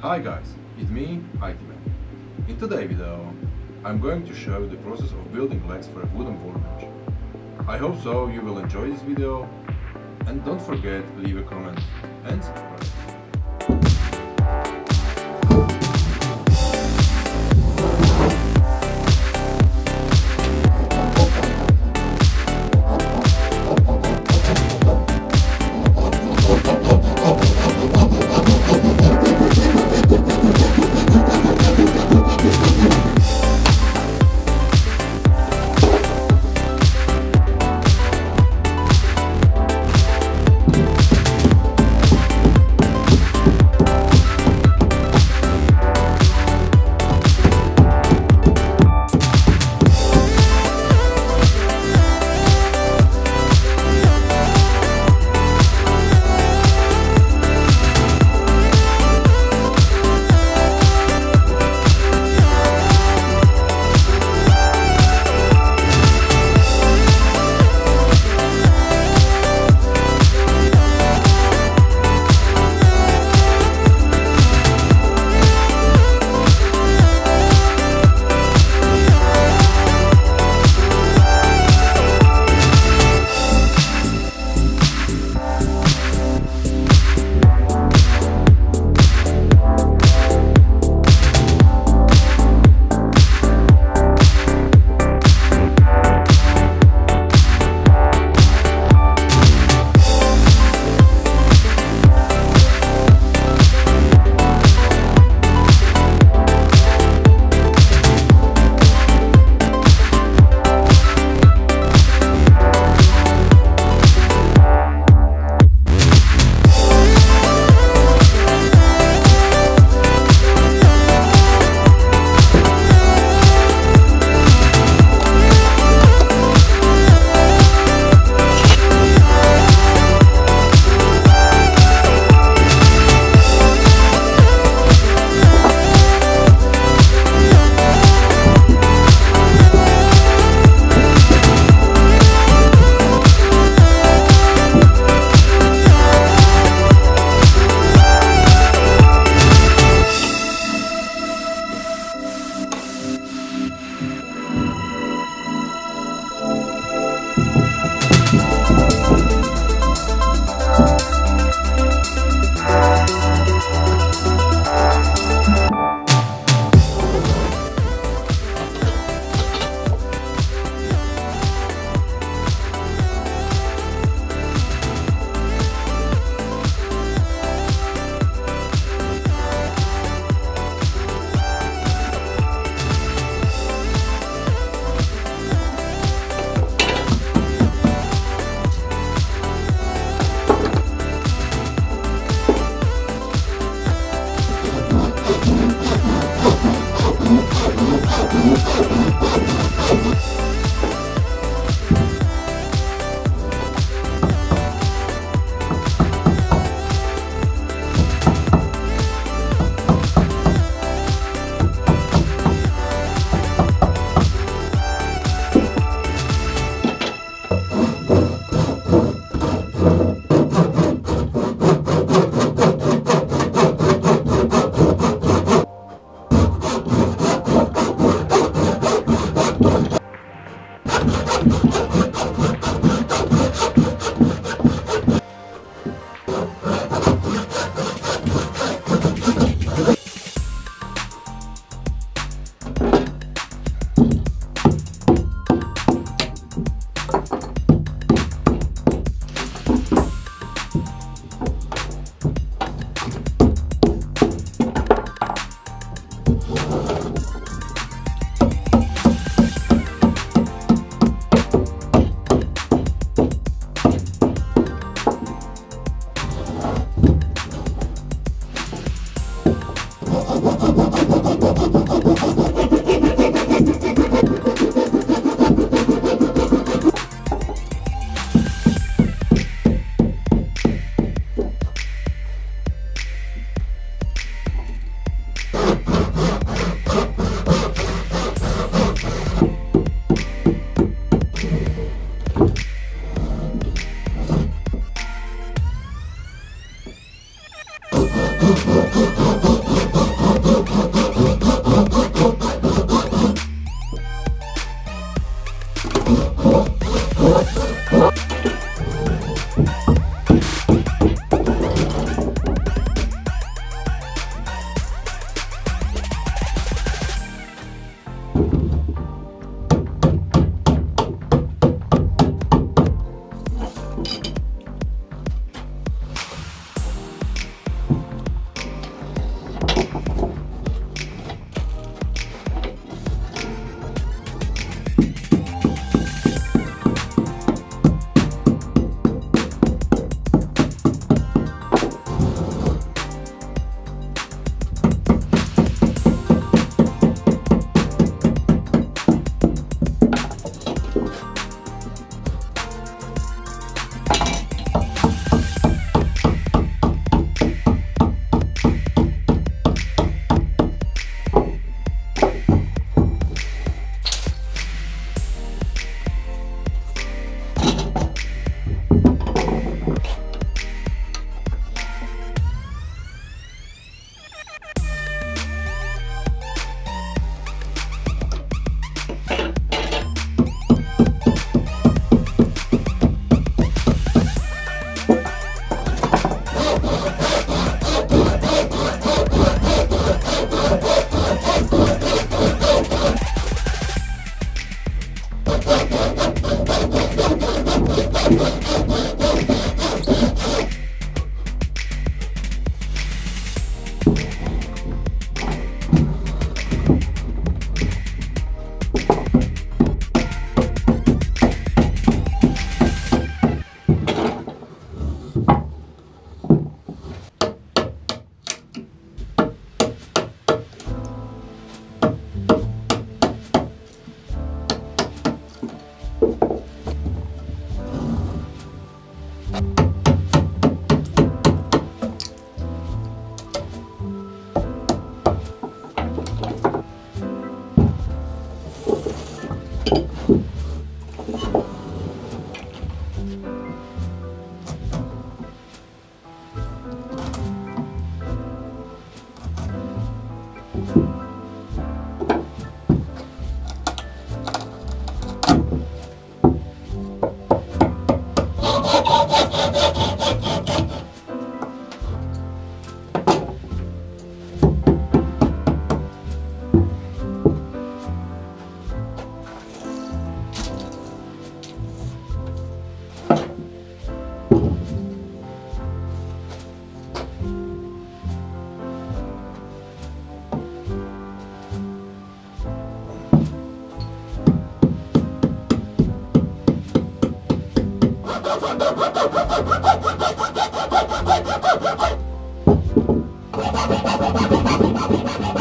Hi guys, it's me, IT Man. In today's video, I'm going to show the process of building legs for a wooden workbench. I hope so you will enjoy this video and don't forget leave a comment and Thank you.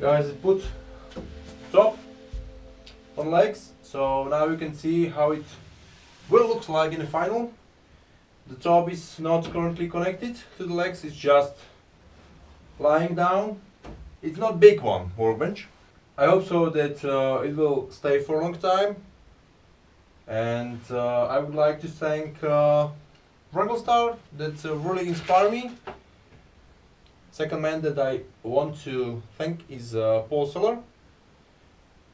Guys it put top on legs so now you can see how it will look like in the final. The top is not currently connected to the legs it's just lying down. It's not big one workbench. I hope so that uh, it will stay for a long time. And uh, I would like to thank uh, Wranglerstar that uh, really inspired me Second man that I want to thank is uh, Paul Seller.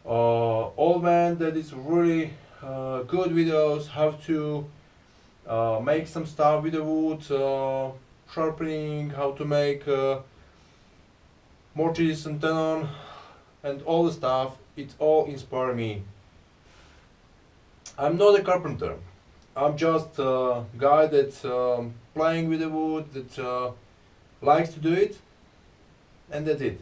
Uh, old man that is really uh, good videos how to uh, make some stuff with the wood, uh, sharpening, how to make uh, mortise and tenon and all the stuff. It all inspire me. I'm not a carpenter. I'm just a guy that's um, playing with the wood, that uh, likes to do it and that's it